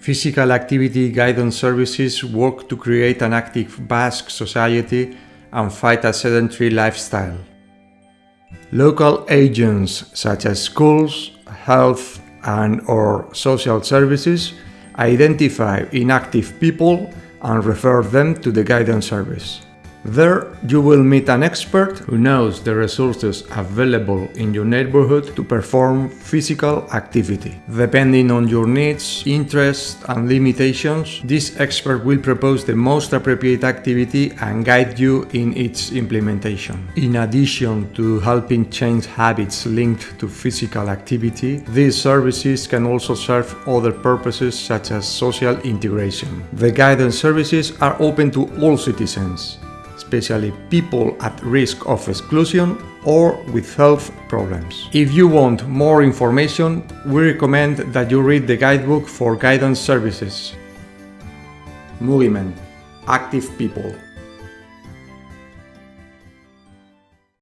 Physical activity guidance services work to create an active Basque society and fight a sedentary lifestyle. Local agents such as schools, health and or social services identify inactive people and refer them to the guidance service. There you will meet an expert who knows the resources available in your neighborhood to perform physical activity. Depending on your needs, interests and limitations, this expert will propose the most appropriate activity and guide you in its implementation. In addition to helping change habits linked to physical activity, these services can also serve other purposes such as social integration. The guidance services are open to all citizens especially people at risk of exclusion or with health problems. If you want more information, we recommend that you read the guidebook for guidance services. Movement. Active people.